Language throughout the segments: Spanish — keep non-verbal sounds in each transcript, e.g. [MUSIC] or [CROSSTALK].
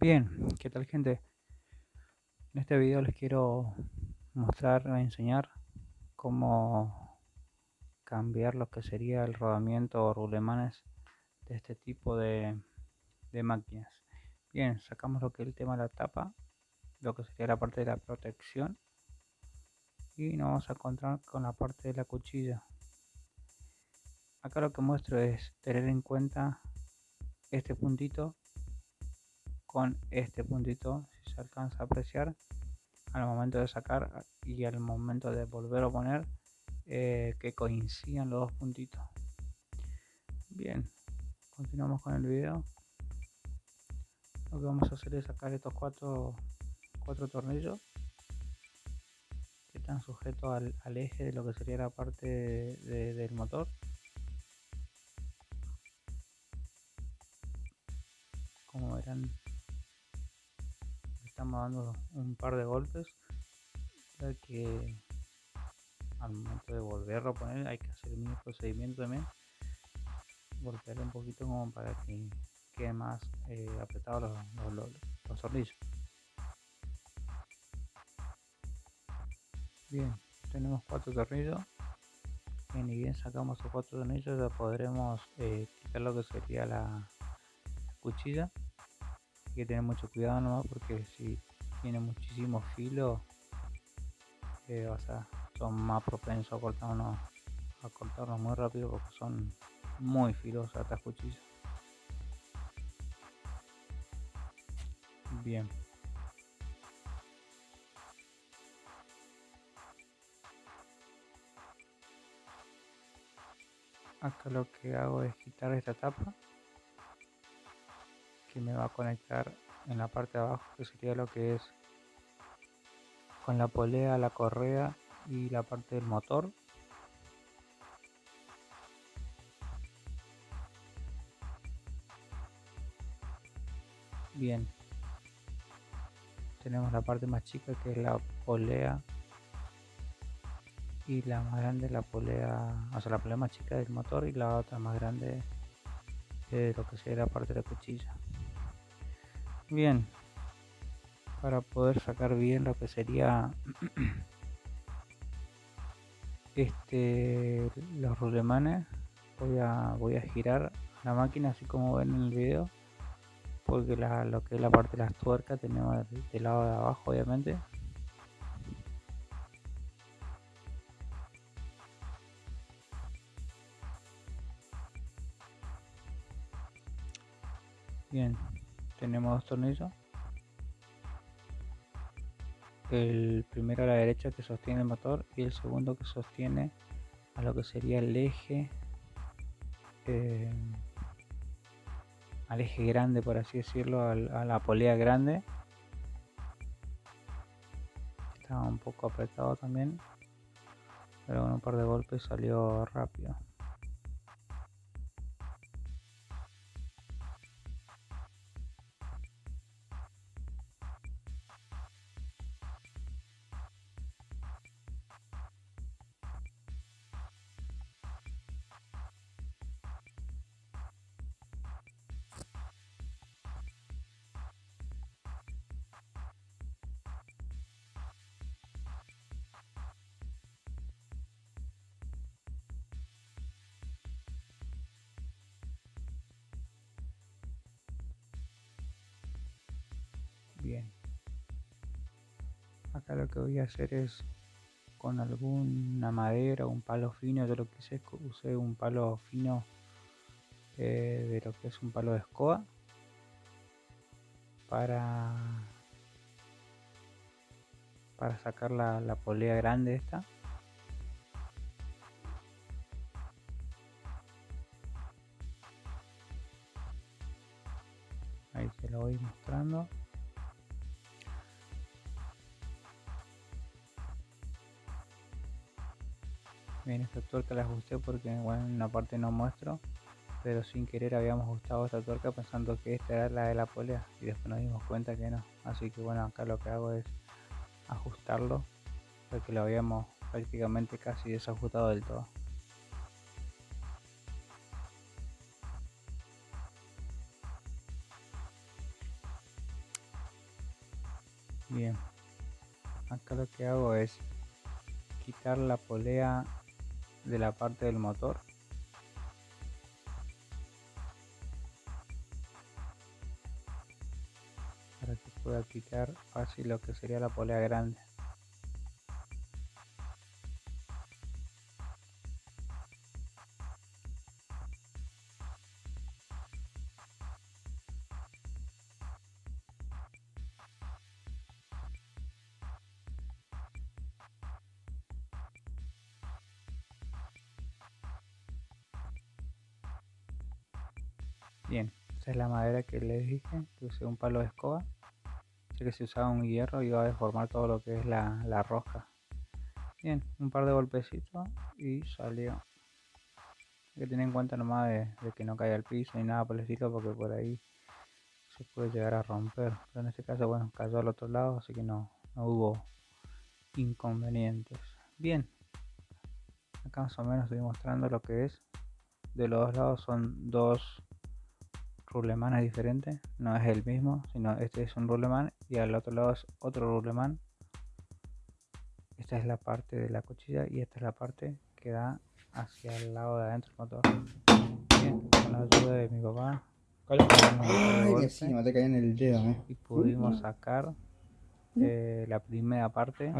Bien, ¿qué tal gente? En este video les quiero mostrar o enseñar cómo cambiar lo que sería el rodamiento o rulemanes de este tipo de, de máquinas. Bien, sacamos lo que es el tema de la tapa, lo que sería la parte de la protección y nos vamos a encontrar con la parte de la cuchilla. Acá lo que muestro es tener en cuenta este puntito con este puntito si se alcanza a apreciar al momento de sacar y al momento de volver a poner eh, que coincidan los dos puntitos. Bien continuamos con el video. Lo que vamos a hacer es sacar estos cuatro cuatro tornillos que están sujetos al, eje de lo que sería la parte del motor. Como verán estamos dando un par de golpes. Ya que al momento de volverlo a poner hay que hacer el mismo procedimiento también. Golpear un poquito como para que quede más eh, apretado los, los, tornillos. Bien tenemos cuatro tornillos. Y bien sacamos los cuatro tornillos ya podremos eh, quitar lo que sería la cuchilla que tener mucho cuidado nomás porque si tiene muchísimo filo eh, o sea, son más propensos a cortarnos a cortarnos muy rápido porque son muy filosas estas cuchillas bien. Acá lo que hago es quitar esta tapa que me va a conectar en la parte de abajo que sería lo que es con la polea, la correa y la parte del motor. Bien. Tenemos la parte más chica que es la polea y la más grande la polea o sea la polea más chica del motor y la otra más grande de lo que sería la parte de la cuchilla bien para poder sacar bien lo que sería [CLEARS THROAT] este los rulemanes. Voy a voy a girar la máquina así como ven en el video porque la, lo que es la parte de las tuercas tenemos del lado de abajo obviamente. Bien tenemos dos tornillos. El primero a la derecha que sostiene el motor y el segundo que sostiene a lo que sería el eje eh, al eje grande por así decirlo a la polea grande. Estaba un poco apretado también pero con un par de golpes salió rápido acá lo que voy a hacer es con alguna madera o un palo fino yo lo que hice usé un palo fino eh, de lo que es un palo de escoba para para sacar la, la polea grande esta. Ahí se lo voy mostrando bien esta tuerca la ajusté porque bueno, en una parte no muestro pero sin querer habíamos ajustado esta tuerca pensando que esta era la de la polea y después nos dimos cuenta que no así que bueno acá lo que hago es ajustarlo porque lo habíamos prácticamente casi desajustado del todo Bien. Acá lo que hago es quitar la polea de la parte del motor. Para que pueda quitar fácil lo que sería la polea grande. Bien, esa es la madera que les dije, que usé un palo de escoba. Sé que si usaba un hierro iba a deformar todo lo que es la, la rosca. Bien, un par de golpecitos y salió. Hay que tener en cuenta nomás de, que no caiga al piso ni nada por el estilo porque por ahí se puede llegar a romper. Pero en este caso, bueno, cayó al otro lado, así que no, no hubo inconvenientes. Bien, acá más o menos estoy mostrando lo que es. De los dos lados son dos ruleman es diferente, no es el mismo, sino este es un ruleman y al otro lado es otro ruleman. Esta es la parte de la cuchilla y esta es la parte que da hacia el lado de adentro del motor. Bien, con la ayuda de mi papá. te en el dedo, eh. Y pudimos sacar eh, la primera parte.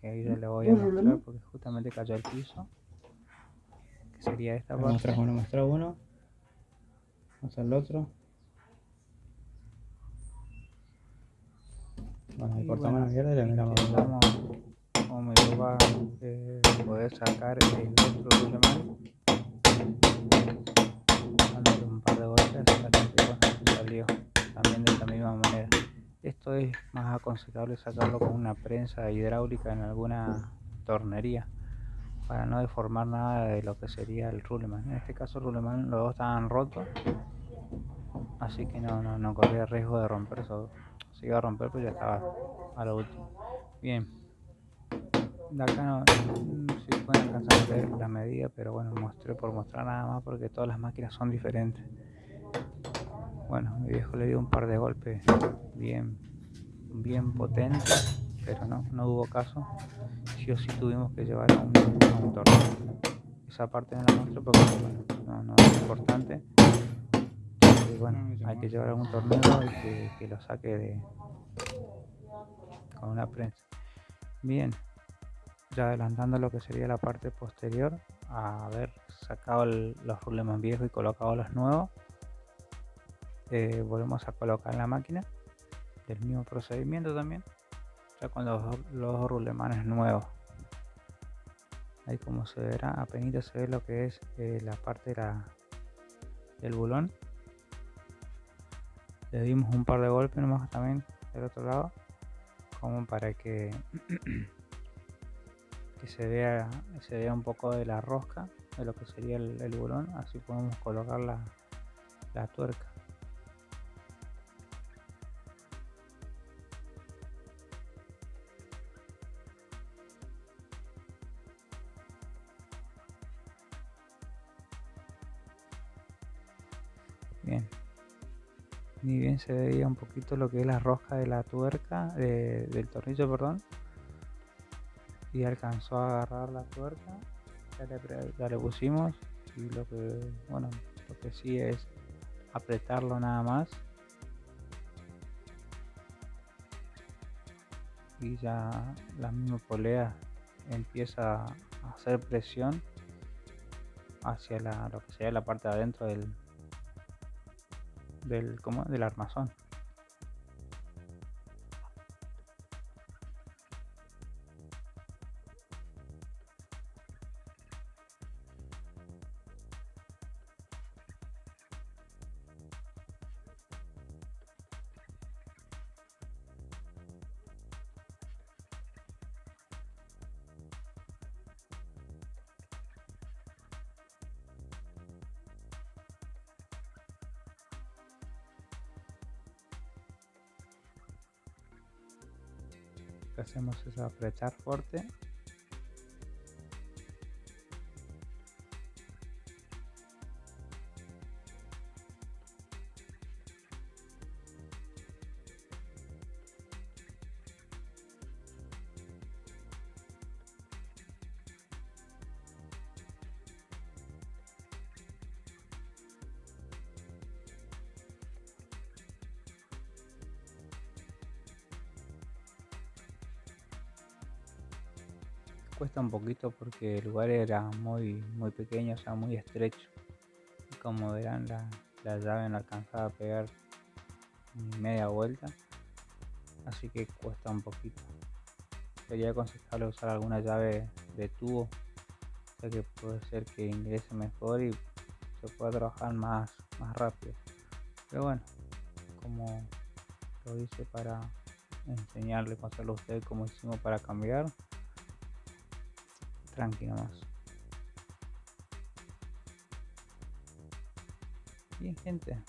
Que ahí ya le voy a mostrar porque justamente cayó al piso sería esta parte. Muestra uno, muestra uno. Muestra el otro. Bueno, ahí cortamos la mierda y le miramos. Como me va eh, poder sacar el otro ruleman. Dándole un par de golpes hasta que bueno, salió también de esta misma manera. Esto es más aconsejable sacarlo con una prensa hidráulica en alguna tornería para no deformar nada de lo que sería el ruleman. En este caso el ruleman los dos estaban rotos, así que no, no, no corría riesgo de romper eso. Se iba a romper pues ya estaba a lo último. Bien, de acá no, si pueden alcanzar la medida, pero bueno, mostré por mostrar nada más porque todas las máquinas son diferentes. Bueno, mi viejo le dio un par de golpes bien, bien potentes pero no, no hubo caso. Sí o sí tuvimos que llevar a un, tornillo. Esa parte no la muestro porque no, no es importante. Y bueno, hay que llevar a un tornillo y que, que lo saque de con una prensa. Bien, ya adelantando lo que sería la parte posterior, a haber sacado los rulemas viejos y colocado los nuevos, eh, volvemos a colocar en la máquina el mismo procedimiento también con los, los rulemanes nuevos. Ahí como se verá apenas se ve lo que es eh, la parte de la, del bulón. Le dimos un par de golpes nomás también del otro lado como para que [CLEARS THROAT] que se vea se vea un poco de la rosca de lo que sería el, el bulón. Así podemos colocar la, la tuerca Bien. Ni bien se veía un poquito lo que es la rosca de la tuerca, del tornillo, perdón. Y alcanzó a agarrar la tuerca. Ya le, pusimos. Y lo que, bueno, lo que sí es apretarlo nada más. Y ya la misma polea empieza a hacer presión hacia la, lo que sería la parte de adentro del, del, ¿cómo? del armazón. Que hacemos es apretar fuerte cuesta un poquito porque el lugar era muy muy pequeño, o sea, muy estrecho. Y como verán, la, la llave no alcanzaba a pegar ni media vuelta, así que cuesta un poquito. Sería aconsejable usar alguna llave de tubo, ya que puede ser que ingrese mejor y se pueda trabajar más, más rápido. Pero bueno, como lo hice para enseñarle, pasarlo a usted como hicimos para cambiar, tranqui nomás. Bien gente,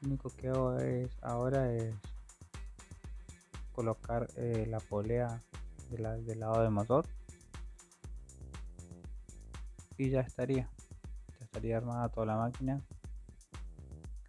lo único que hago es ahora es colocar eh, la polea de del lado del motor y ya estaría. Ya estaría armada toda la máquina.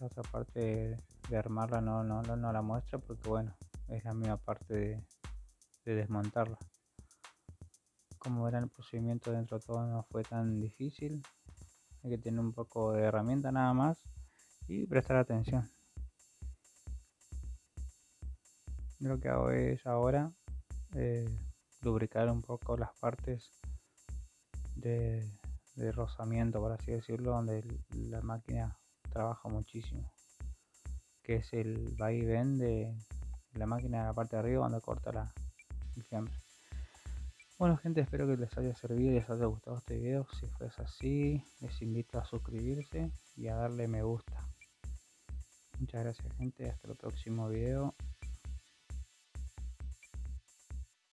La otra parte de armarla no, no, no, no la muestra porque bueno es la misma parte de desmontarla como verán el procedimiento dentro de todo no fue tan difícil. Hay que tener un poco de herramienta nada más y prestar atención. Lo que hago es ahora eh, lubricar un poco las partes de, de, rozamiento por así decirlo donde la máquina trabaja muchísimo. Que es el va y ven de la máquina de la parte de arriba donde corta la, el fiambre bueno gente, espero que les haya servido y les haya gustado este video. Si fue así, les invito a suscribirse y a darle me gusta. Muchas gracias gente, hasta el próximo video.